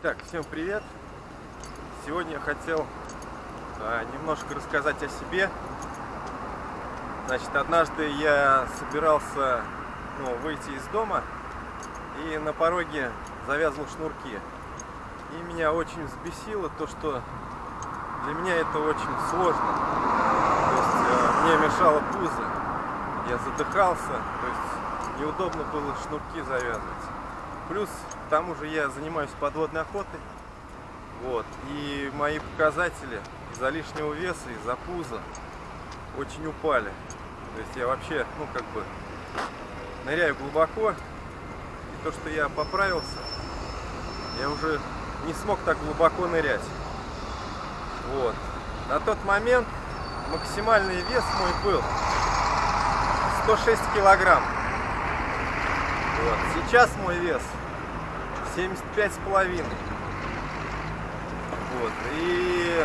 Так, всем привет! Сегодня я хотел а, немножко рассказать о себе. Значит, однажды я собирался ну, выйти из дома и на пороге завязывал шнурки. И меня очень взбесило то, что для меня это очень сложно. То есть а, мне мешало пузо, я задыхался, то есть неудобно было шнурки завязывать. Плюс, к тому же я занимаюсь подводной охотой. Вот. И мои показатели из-за лишнего веса, из-за пуза очень упали. То есть я вообще, ну как бы, ныряю глубоко. И то, что я поправился, я уже не смог так глубоко нырять. Вот. На тот момент максимальный вес мой был 106 килограмм. Вот. Сейчас мой вес 75 с половиной. Вот. И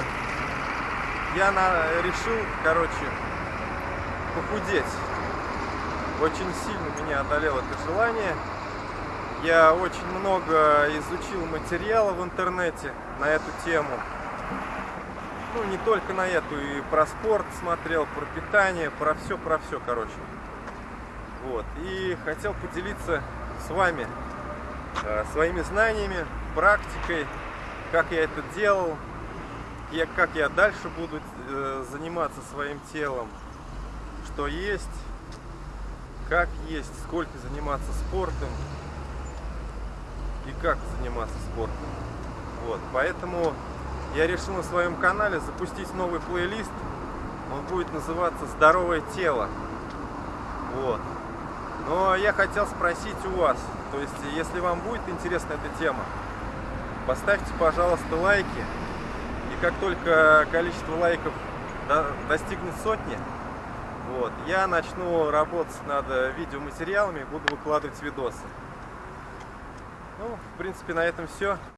я на, решил, короче, похудеть. Очень сильно меня одолело это желание. Я очень много изучил материала в интернете на эту тему. Ну, не только на эту, и про спорт смотрел, про питание, про все, про все, короче. Вот. И хотел поделиться с вами э, своими знаниями, практикой, как я это делал, я, как я дальше буду э, заниматься своим телом, что есть, как есть, сколько заниматься спортом и как заниматься спортом. Вот, поэтому я решил на своем канале запустить новый плейлист. Он будет называться «Здоровое тело». Вот. Но я хотел спросить у вас, то есть, если вам будет интересна эта тема, поставьте, пожалуйста, лайки. И как только количество лайков достигнет сотни, вот, я начну работать над видеоматериалами, буду выкладывать видосы. Ну, в принципе, на этом все.